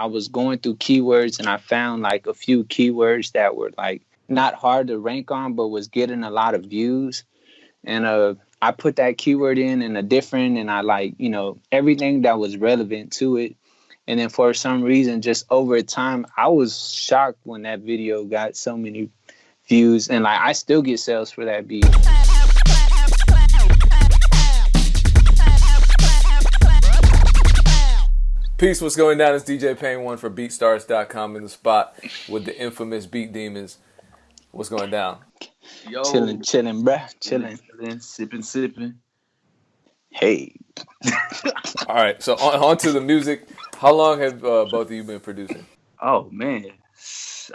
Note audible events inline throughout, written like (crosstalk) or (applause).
I was going through keywords and I found like a few keywords that were like not hard to rank on, but was getting a lot of views. And uh, I put that keyword in and a different, and I like, you know, everything that was relevant to it. And then for some reason, just over time, I was shocked when that video got so many views. And like, I still get sales for that beat. Peace, what's going down? It's DJ Pain One for BeatStars.com in the spot with the infamous Beat Demons. What's going down? Yo, chilling, chilling, bruh, chilling, chilling, sipping, sipping. Hey. All right, so on, on, to the music. How long have uh, both of you been producing? Oh man,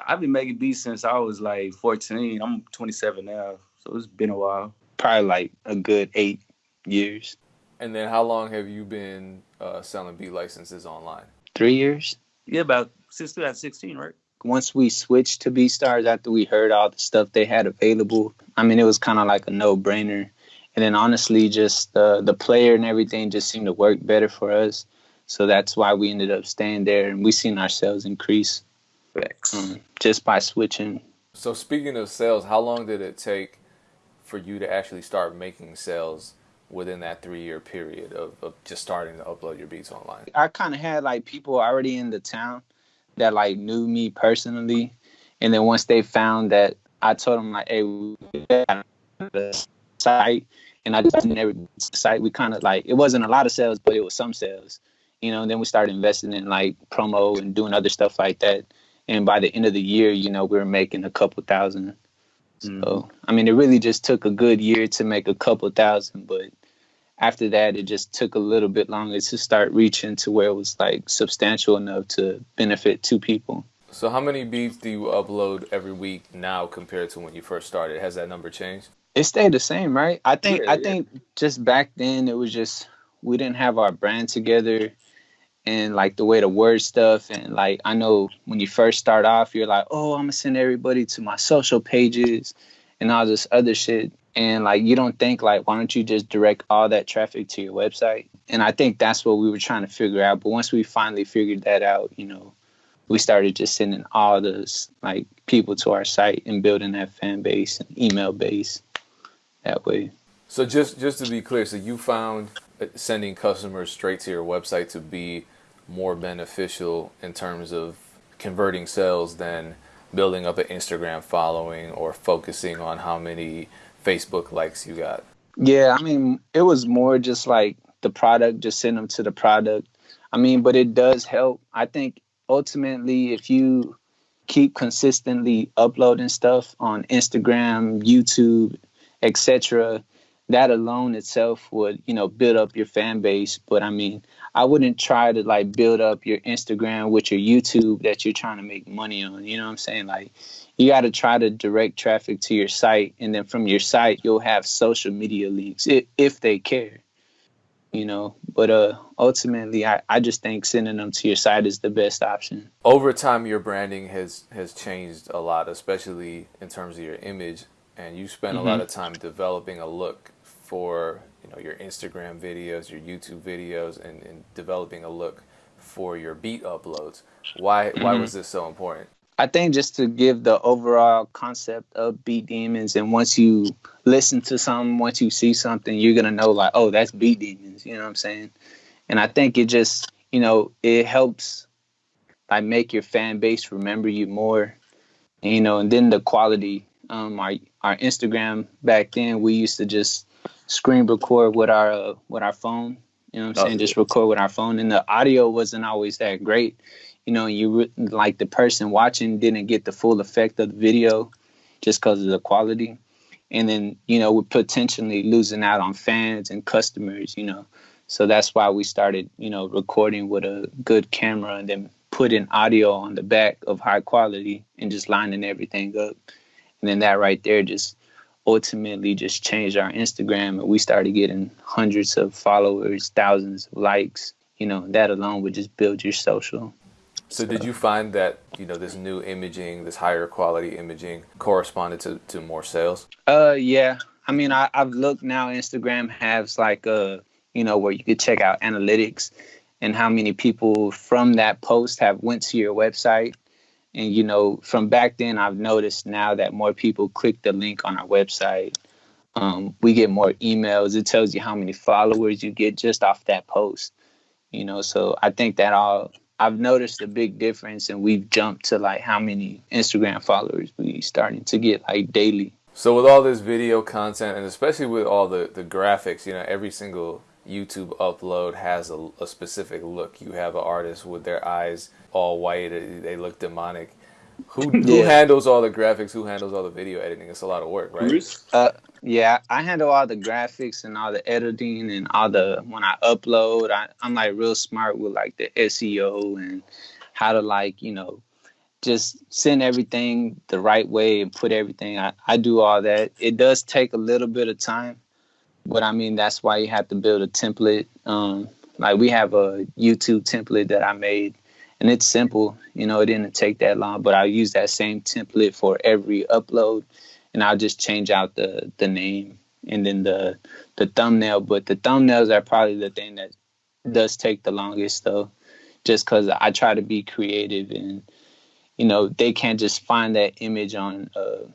I've been making beats since I was like 14. I'm 27 now, so it's been a while. Probably like a good eight years. And then how long have you been uh, selling B licenses online? Three years. Yeah, about since 2016, right? Once we switched to BeatStars after we heard all the stuff they had available, I mean, it was kind of like a no-brainer. And then honestly, just uh, the player and everything just seemed to work better for us. So that's why we ended up staying there, and we seen ourselves increase um, just by switching. So speaking of sales, how long did it take for you to actually start making sales within that three year period of, of just starting to upload your beats online? I kind of had like people already in the town that like knew me personally, and then once they found that, I told them like, "Hey, we got the site," and I just never site. We kind of like it wasn't a lot of sales, but it was some sales, you know. And then we started investing in like promo and doing other stuff like that. And by the end of the year, you know, we were making a couple thousand Mm. So I mean, it really just took a good year to make a couple thousand, but after that, it just took a little bit longer to start reaching to where it was like substantial enough to benefit two people. So how many beats do you upload every week now compared to when you first started? Has that number changed? It stayed the same, right? I think yeah, I yeah. think just back then it was just we didn't have our brand together and like the way to word stuff and like I know when you first start off you're like, "Oh, I'm going to send everybody to my social pages and all this other shit." And like you don't think like, "Why don't you just direct all that traffic to your website?" And I think that's what we were trying to figure out, but once we finally figured that out, you know, we started just sending all those like people to our site and building that fan base and email base that way. So just just to be clear, so you found sending customers straight to your website to be more beneficial in terms of converting sales than building up an Instagram following or focusing on how many Facebook likes you got? Yeah, I mean, it was more just like the product, just send them to the product. I mean, but it does help. I think ultimately, if you keep consistently uploading stuff on Instagram, YouTube, etc., that alone itself would, you know, build up your fan base. But I mean, I wouldn't try to like build up your Instagram with your YouTube that you're trying to make money on. You know what I'm saying? Like you got to try to direct traffic to your site, and then from your site you'll have social media links if, if they care. You know, but uh, ultimately, I, I just think sending them to your site is the best option. Over time, your branding has has changed a lot, especially in terms of your image, and you spend mm-hmm. a lot of time developing a look for you know your Instagram videos, your YouTube videos, and, and developing a look for your beat uploads. Why mm-hmm. why was this so important? I think just to give the overall concept of beat demons, and once you listen to something, once you see something, you're gonna know like, oh, that's beat demons. You know what I'm saying? And I think it just you know it helps like make your fan base remember you more. And, you know, and then the quality. Um, our our Instagram back then, we used to just screen record with our uh, with our phone. You know what I'm saying? Just record with our phone, and the audio wasn't always that great. You know, you re- like the person watching didn't get the full effect of the video just because of the quality, and then you know we're potentially losing out on fans and customers. You know, so that's why we started you know recording with a good camera and then putting audio on the back of high quality and just lining everything up, and then that right there just ultimately just changed our Instagram and we started getting hundreds of followers, thousands of likes. You know, that alone would just build your social. So, so, did you find that, you know, this new imaging, this higher quality imaging corresponded to, to more sales? Uh yeah. I mean I, I've looked now Instagram has like a you know, where you could check out analytics and how many people from that post have went to your website. And you know, from back then, I've noticed now that more people click the link on our website. Um, we get more emails. It tells you how many followers you get just off that post. You know, so I think that all I've noticed a big difference, and we've jumped to like how many Instagram followers we starting to get like daily. So with all this video content, and especially with all the the graphics, you know, every single YouTube upload has a, a specific look. You have an artist with their eyes all white; they look demonic. Who (laughs) who handles all the graphics? Who handles all the video editing? It's a lot of work, right? Uh, yeah, I handle all the graphics and all the editing and all the when I upload. I, I'm like real smart with like the SEO and how to like you know just send everything the right way and put everything. I, I do all that. It does take a little bit of time, but I mean that's why you have to build a template. Um, like we have a YouTube template that I made and it's simple. You know, it didn't take that long, but I'll use that same template for every upload, and I'll just change out the the name and then the the thumbnail. But the thumbnails are probably the thing that does take the longest, though, just because I try to be creative and you know they can't just find that image on. Uh,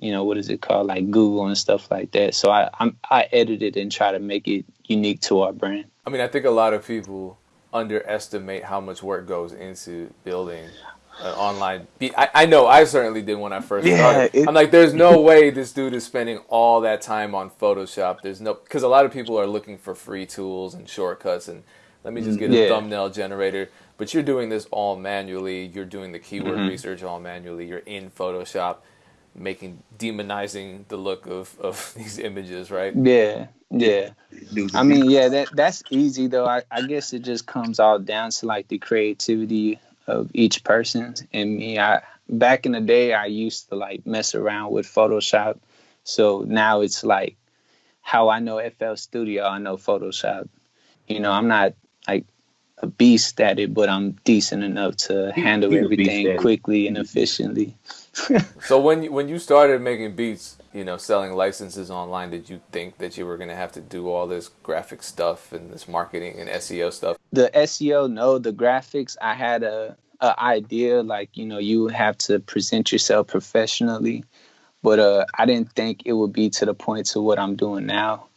you know what is it called like google and stuff like that so i I'm, i edit it and try to make it unique to our brand i mean i think a lot of people underestimate how much work goes into building an online be- I, I know I certainly did when I first yeah, started. It, I'm like, there's no way this dude is spending all that time on Photoshop. There's no because a lot of people are looking for free tools and shortcuts and let me just get yeah. a thumbnail generator. But you're doing this all manually. You're doing the keyword mm-hmm. research all manually. You're in Photoshop making demonizing the look of, of (laughs) these images, right? Yeah, yeah. I mean, yeah, that that's easy though. I, I guess it just comes all down to like the creativity of each person. And me, I back in the day I used to like mess around with Photoshop. So now it's like how I know FL Studio, I know Photoshop. You know, I'm not like a beast at it, but I'm decent enough to handle everything quickly and efficiently. (laughs) so when you, when you started making beats, you know, selling licenses online, did you think that you were going to have to do all this graphic stuff and this marketing and SEO stuff? The SEO, no. The graphics, I had a, a idea like you know you have to present yourself professionally, but uh, I didn't think it would be to the point to what I'm doing now.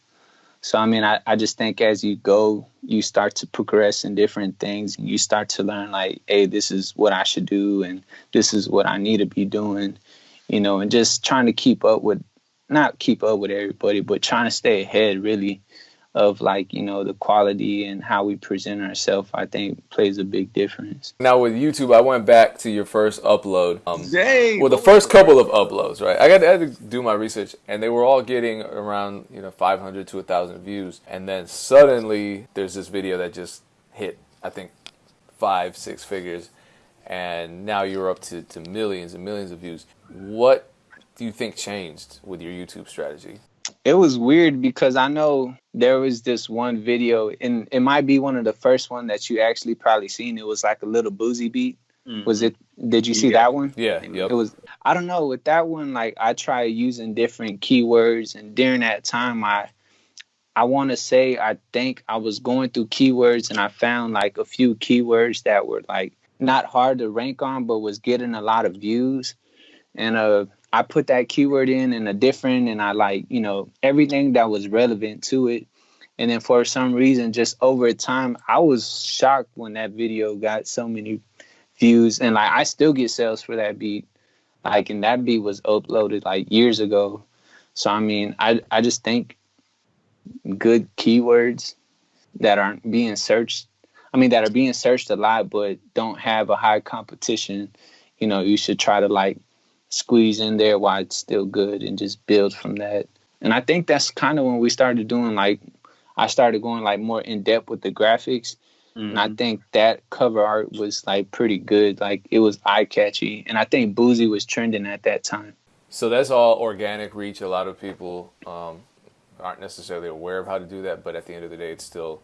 So I mean, I, I just think as you go, you start to progress in different things, and you start to learn like, hey, this is what I should do, and this is what I need to be doing, you know, and just trying to keep up with, not keep up with everybody, but trying to stay ahead really of like you know the quality and how we present ourselves i think plays a big difference. Now with youtube i went back to your first upload um Dang, well the first couple of uploads right? I, got to, I had to do my research and they were all getting around you know 500 to 1000 views. And then suddenly there's this video that just hit i think five six figures. And now you're up to, to millions and millions of views. What do you think changed with your youtube strategy it was weird because I know there was this one video, and it might be one of the first one that you actually probably seen. It was like a Lil Boosie beat. Mm. Was it? Did you see yeah. that one? Yeah. Yep. It was. I don't know. With that one, like I tried using different keywords, and during that time, I, I want to say I think I was going through keywords, and I found like a few keywords that were like not hard to rank on, but was getting a lot of views, and uh I put that keyword in and a different and I like, you know, everything that was relevant to it. And then for some reason, just over time, I was shocked when that video got so many views. And like I still get sales for that beat. Like and that beat was uploaded like years ago. So I mean, I I just think good keywords that aren't being searched I mean that are being searched a lot but don't have a high competition, you know, you should try to like squeeze in there while it's still good and just build from that. And I think that's kind of when we started doing like I started going like more in depth with the graphics. Mm-hmm. And I mm-hmm. think that cover art was like pretty good. Like it was eye catchy. And I think Boosie was trending at that time. So that's all organic reach. A lot of people um, aren't necessarily aware of how to do that, but at the end of the day, it's still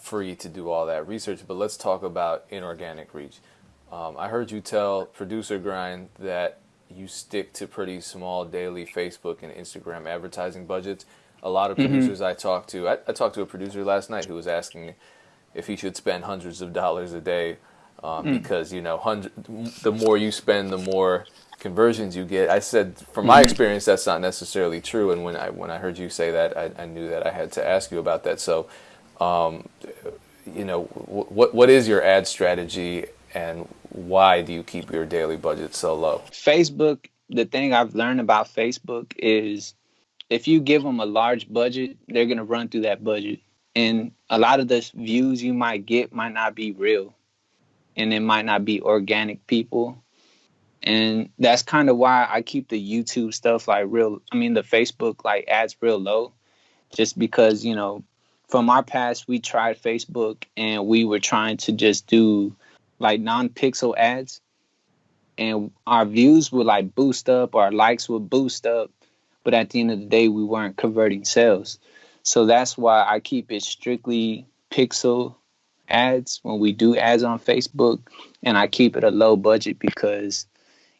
free to do all that research. But let's talk about inorganic reach. Um, I heard you tell Producer Grind that you stick to pretty small daily Facebook and Instagram advertising budgets. A lot of mm-hmm. producers mm-hmm. I talked to, I, I, talked to a producer last night who was asking if he should spend hundreds of dollars a day um, mm. because you know hundred the more you spend the more conversions you get i said from my mm-hmm. experience that's not necessarily true and when i when i heard you say that i, I knew that i had to ask you about that so um, you know what what is your ad strategy and why do you keep your daily budget so low facebook the thing i've learned about facebook is if you give them a large budget they're going to run through that budget and a lot of the views you might get might not be real and it might not be organic people. And that's kind of why I keep the YouTube stuff like real, I mean, the Facebook like ads real low, just because, you know, from our past, we tried Facebook and we were trying to just do like non pixel ads. And our views would like boost up, our likes would boost up. But at the end of the day, we weren't converting sales. So that's why I keep it strictly pixel ads when we do ads on Facebook, and I keep it a low budget because,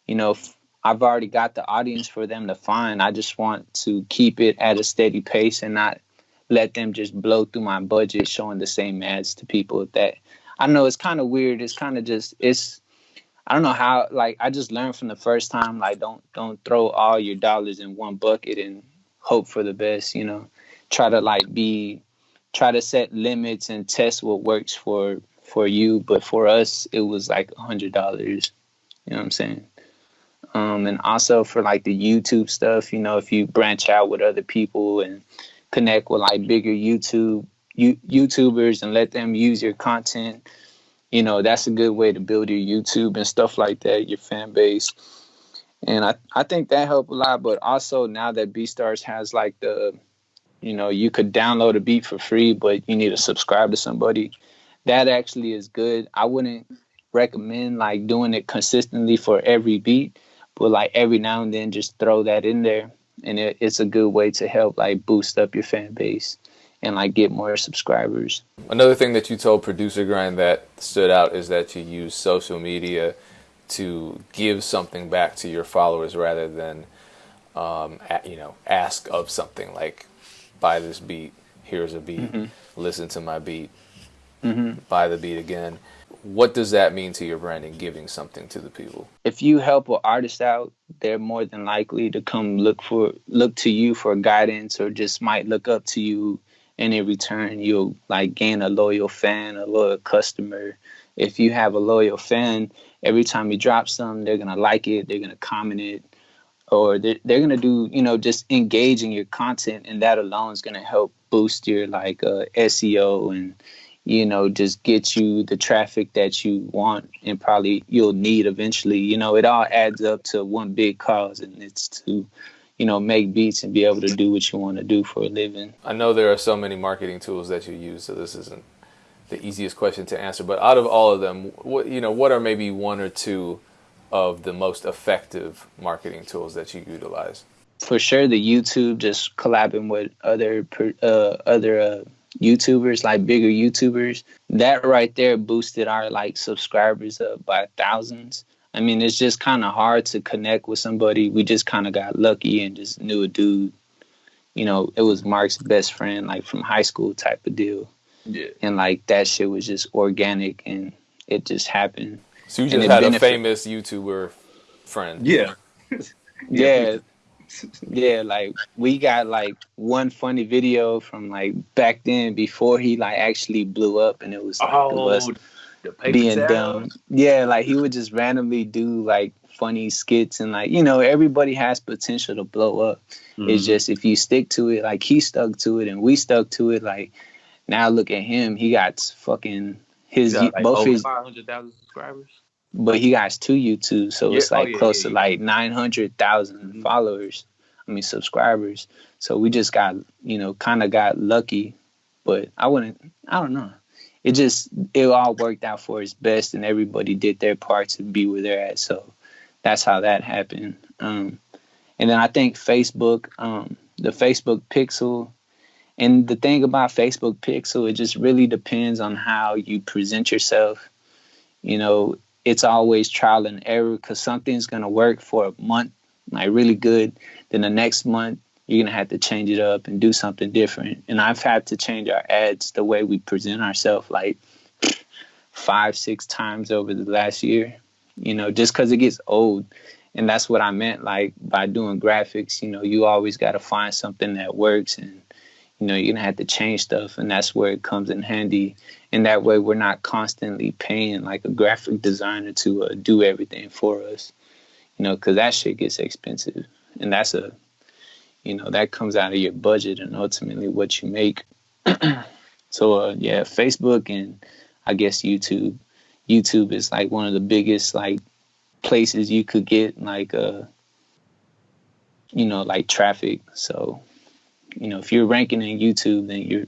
you know, I've already got the audience for them to find. I just want to keep it at a steady pace and not let them just blow through my budget showing the same ads to people that I know it's kind of weird. It's kind of just it's I don't know how like I just learned from the first time like don't don't throw all your dollars in one bucket and hope for the best, you know. Try to like be try to set limits and test what works for for you. But for us, it was like a hundred dollars. You know what I'm saying? Um, and also for like the YouTube stuff, you know, if you branch out with other people and connect with like bigger YouTube you, YouTubers and let them use your content, you know, that's a good way to build your YouTube and stuff like that, your fan base. And I, I think that helped a lot. But also now that BeatStars has like the you know you could download a beat for free but you need to subscribe to somebody that actually is good i wouldn't recommend like doing it consistently for every beat but like every now and then just throw that in there and it, it's a good way to help like boost up your fan base and like get more subscribers another thing that you told producer grind that stood out is that you use social media to give something back to your followers rather than um, you know ask of something like buy this beat. Here's a beat. Mm-hmm. Listen to my beat. Mm-hmm. Buy the beat again. What does that mean to your brand and Giving something to the people. If you help an artist out, they're more than likely to come look for look to you for guidance, or just might look up to you. And in return, you'll like gain a loyal fan, a loyal customer. If you have a loyal fan, every time you drop something, they're gonna like it. They're gonna comment it or they're, they're to do you know just engaging your content and that alone is to help boost your like uh, seo and you know just get you the traffic that you want and probably you'll need eventually you know it all adds up to one big cause and it's to you know make beats and be able to do what you want to do for a living i know there are so many marketing tools that you use so this isn't the easiest question to answer but out of all of them what you know what are maybe one or two of the most effective marketing tools that you utilize? For sure, the YouTube, just collabing with other uh, other uh, YouTubers, like bigger YouTubers, that right there boosted our like subscribers up by thousands. I mean, it's just kind of hard to connect with somebody. We just kind of got lucky and just knew a dude. You know, it was Mark's best friend, like from high school type of deal. Yeah. And like that shit was just organic and it just happened. So you just had benefit. a famous YouTuber friend. Yeah. (laughs) yeah. Yeah, like we got like one funny video from like back then before he like actually blew up and it was like oh, it was being dumb. Yeah, like he would just randomly do like funny skits and like, you know, everybody has potential to blow up. Mm-hmm. It's just if you stick to it, like he stuck to it and we stuck to it, like now look at him. He got fucking his like both his 500,000 subscribers but he got two YouTube, so yeah. it's like oh, yeah, close yeah, to like nine hundred thousand mm-hmm. followers. I mean subscribers. So we just got you know kind of got lucky, but I wouldn't. I don't know. It just it all worked out for its best, and everybody did their part to be where they're at. So that's how that happened. Um, and then I think Facebook, um, the Facebook Pixel, and the thing about Facebook Pixel, it just really depends on how you present yourself. You know, it's always trial and error because something's going to work for a month, like really good. Then the next month, you're gonna have to change it up and do something different. And I've had to change our ads the way we present ourselves like five, six times over the last year. You know, just because it gets old. And that's what I meant, like by doing graphics. You know, you always got to find something that works, and you know, you're gonna have to change stuff, and that's where it comes in handy. And that way, we're not constantly paying like a graphic designer to uh, do everything for us. You know, because that shit gets expensive, and that's a you know that comes out of your budget and ultimately what you make. (clears throat) So uh, yeah facebook and i guess youtube. Youtube is like one of the biggest like places you could get like uh you know like traffic. So you know if you're ranking in youtube then you're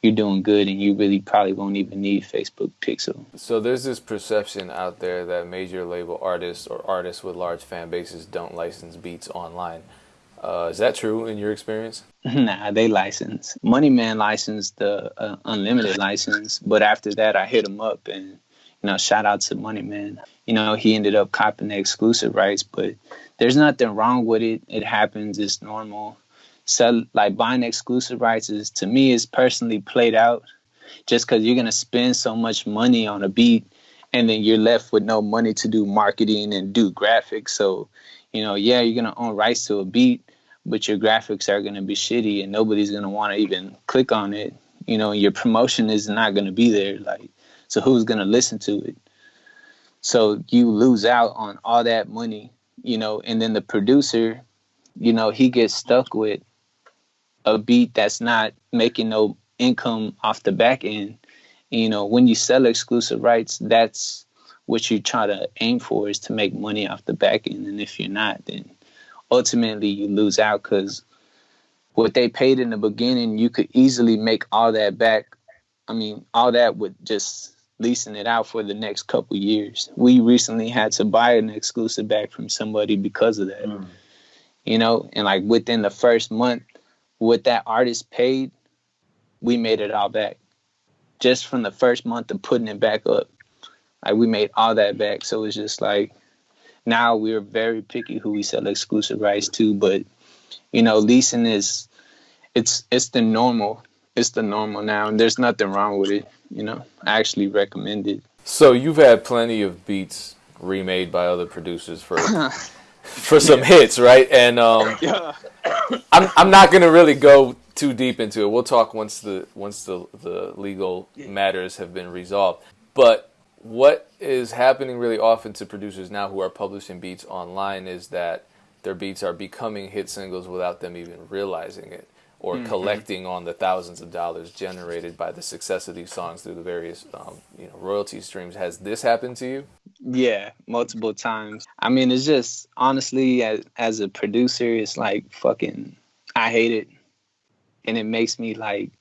you're doing good and you really probably won't even need facebook pixel. So there's this perception out there that major label artists or artists with large fan bases don't license beats online uh, is that true in your experience? (laughs) Nah, they license. Money Man licensed the uh, unlimited license, but after that, I hit him up and you know, shout out to Money Man. You know, he ended up copping the exclusive rights, but there's nothing wrong with it. It happens. It's normal. So, like buying exclusive rights is to me is personally played out. Just because you're gonna spend so much money on a beat, and then you're left with no money to do marketing and do graphics. So, you know, yeah, you're gonna own rights to a beat, but your graphics are going to be shitty and nobody's going to want to even click on it. You know your promotion is not going to be there like so who's going to listen to it? So you lose out on all that money you know and then the producer you know he gets stuck with a beat that's not making no income off the back end. You know when you sell exclusive rights that's what you try to aim for is to make money off the back end and if you're not then ultimately you lose out because what they paid in the beginning, you could easily make all that back. I mean, all that with just leasing it out for the next couple years. We recently had to buy an exclusive back from somebody because of that. Mm. You know, and like within the first month, what that artist paid, we made it all back. Just from the first month of putting it back up. Like we made all that back. So it's just like now we're very picky who we sell exclusive rights to, but you know, leasing is it's it's the normal. It's the normal now, and there's nothing wrong with it. You know, I actually recommend it. So you've had plenty of beats remade by other producers for (laughs) for some hits, right? And um, yeah. I'm I'm not gonna really go too deep into it. We'll talk once the once the the legal matters have been resolved. But what is happening really often to producers now who are publishing beats online is that their beats are becoming hit singles without them even realizing it or mm-hmm. collecting on the thousands of dollars generated by the success of these songs through the various um, you know royalty streams. Has this happened to you? Yeah multiple times. I mean it's just honestly as, as a producer it's like fucking i hate it. And it makes me like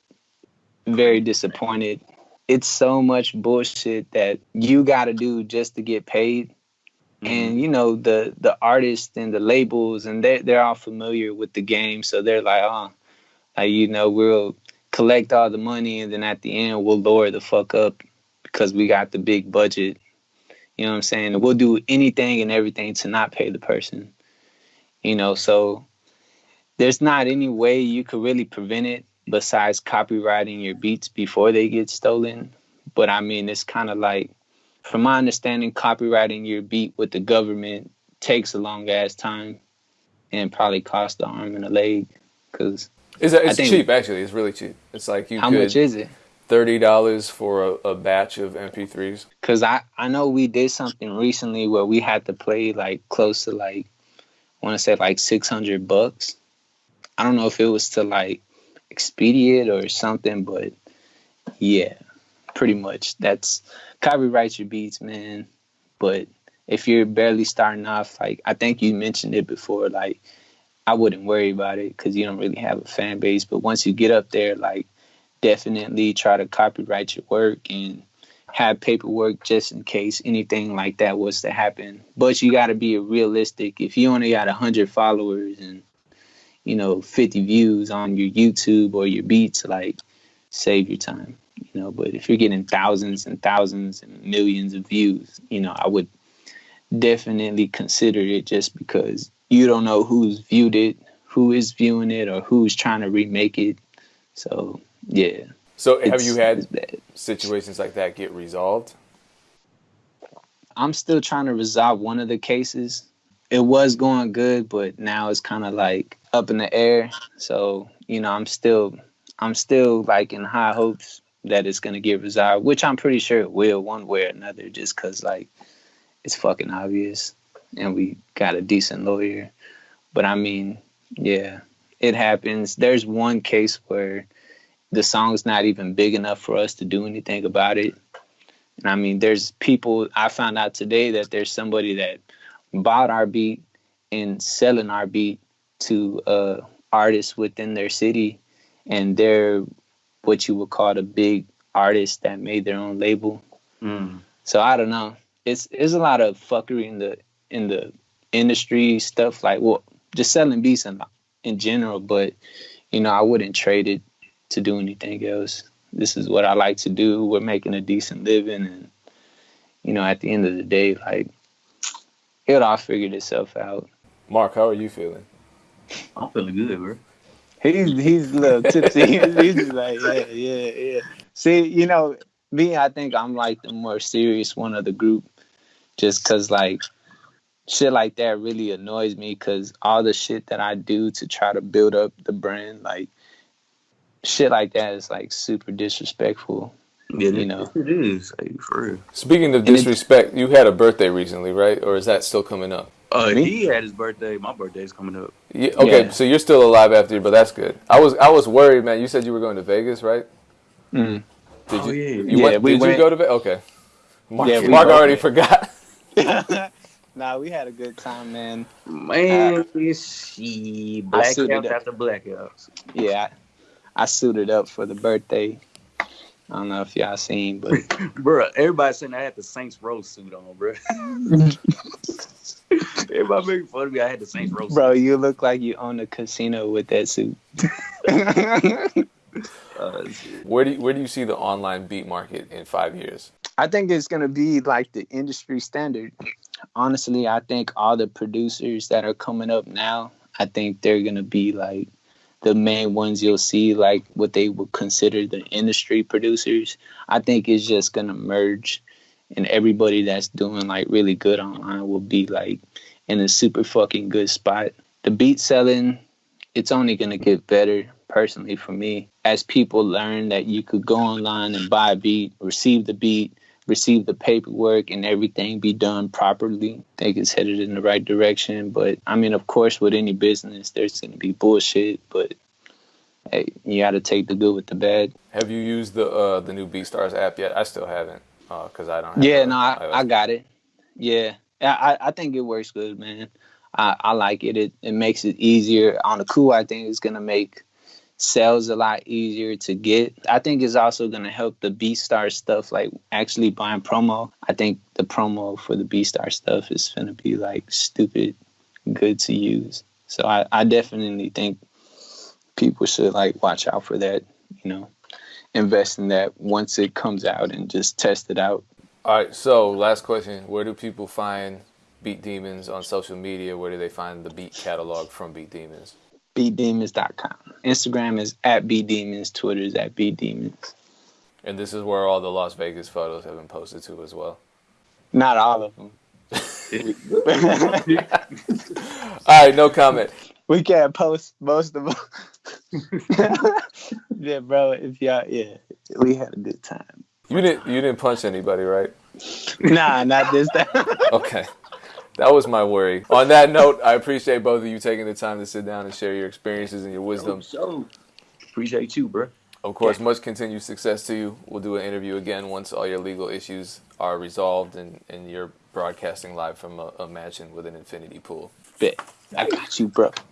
very disappointed it's so much bullshit that you got to do just to get paid. Mm-hmm. And you know the the artists and the labels and they they're all familiar with the game, so they're like, oh, like, you know, we'll collect all the money and then at the end we'll lower the fuck up because we got the big budget. You know what I'm saying? We'll do anything and everything to not pay the person. You know, so there's not any way you could really prevent it besides copywriting your beats before they get stolen. But I mean, it's kind of like, from my understanding, copywriting your beat with the government takes a long ass time and probably costs the arm and a leg. Cause it's, it's cheap actually. It's really cheap. It's like you. How much is it? Thirty dollars for a, a, batch of MP3s. Cause I I know we did something recently where we had to play like close to like I want to say like six hundred bucks. I don't know if it was to like Expedient or something, but yeah, pretty much. That's copyright your beats, man. But if you're barely starting off, like I think you mentioned it before, like I wouldn't worry about it because you don't really have a fan base. But once you get up there, like definitely try to copyright your work and have paperwork just in case anything like that was to happen. But you got to be realistic. If you only got a hundred followers and you know, 50 views on your YouTube or your beats, like save your time, you know. But if you're getting thousands and thousands and millions of views, you know, I would definitely consider it just because you don't know who's viewed it, who is viewing it or who's trying to remake it. So yeah. So have you had situations like that get resolved? I'm still trying to resolve one of the cases. It was going good, but now it's kind of like up in the air. So, you know, I'm still I'm still like in high hopes that it's gonna get resolved, which I'm pretty sure it will one way or another, just cause like it's fucking obvious and we got a decent lawyer. But I mean, yeah, it happens. There's one case where the song's not even big enough for us to do anything about it. And I mean, there's people, I found out today that there's somebody that bought our beat and selling our beat to uh, artists within their city. And they're what you would call the big artists that made their own label. Mm. So I don't know. It's it's a lot of fuckery in the in the industry stuff like well just selling beats in in general, but you know I wouldn't trade it to do anything else. This is what I like to do. We're making a decent living, and you know at the end of the day, like it'll all figure itself out. Mark, how are you feeling? I'm feeling good, bro. He's he's a little tipsy. (laughs) he's just like yeah yeah yeah. See, you know me, I think I'm like the more serious one of the group, just cause like shit like that really annoys me. Cause all the shit that I do to try to build up the brand, like shit like that is like super disrespectful. Yeah, You know. it is like, for real. Speaking of And disrespect, you had a birthday recently, right? Or is that still coming up? Uh, he had his birthday. My birthday's coming up. Yeah, okay, Yeah. so you're still alive after, but that's good. I was I was worried, man. You said you were going to Vegas, right? Mm. Did Oh, you? yeah. You Yeah, went, we did you go to Vegas? Okay. Mark, Yeah, Mark already went. forgot. (laughs) (laughs) nah, we had a good time, man. Man, she blackouts suited after blackouts. Yeah, I, I suited up for the birthday. I don't know if y'all seen, but (laughs) Bro, everybody saying I had the Saints Row suit on, bro. (laughs) everybody making fun of me. I had the Saints Row bro, you look like you own a casino with that suit. suit. (laughs) Uh. Where do you, where do you see the online beat market in five years? I think it's gonna be like the industry standard. Honestly, I think all the producers that are coming up now, I think they're gonna be like the main ones you'll see, like what they would consider the industry producers. I think it's just gonna merge, and everybody that's doing like really good online will be like in a super fucking good spot. The beat selling, it's only gonna get better. Personally, for me, as people learn that you could go online and buy a beat, receive the beat, receive the paperwork and everything be done properly. I think it's headed in the right direction. But I mean, of course, with any business, there's going to be bullshit. But hey, you got to take the good with the bad. Have you used the uh, the new BeatStars app yet? I still haven't because I don't. Have Yeah, a no, I. I got it. Yeah, I, I- I think it works good, man. I, I like it. It it makes it easier on the cool. I think it's gonna make sales a lot easier to get. I think it's also gonna help the BeatStars stuff, like actually buying promo. I think the promo for the BeatStars stuff is gonna be like stupid good to use. So I, I definitely think people should like watch out for that. You know, invest in that once it comes out and just test it out. All right. So last question: Where do people find Beat Demons on social media? Where do they find the beat catalog from Beat Demons? beatdemons.com. Instagram is at beatdemons. Twitter is at beatdemons. And this is where all the Las Vegas photos have been posted to as well. Not all of them. (laughs) All right, no comment. we can't post most of them. (laughs) yeah, bro. If y'all, yeah, we had a good time. You didn't you didn't punch anybody, right? Nah, not this time. Okay. (laughs) That was my worry. On that note, I appreciate both of you taking the time to sit down and share your experiences and your wisdom. So, appreciate you, bro. Of course, much continued success to you. We'll do an interview again once all your legal issues are resolved and, and you're broadcasting live from a, a mansion with an infinity pool. Bet. I got you, bro.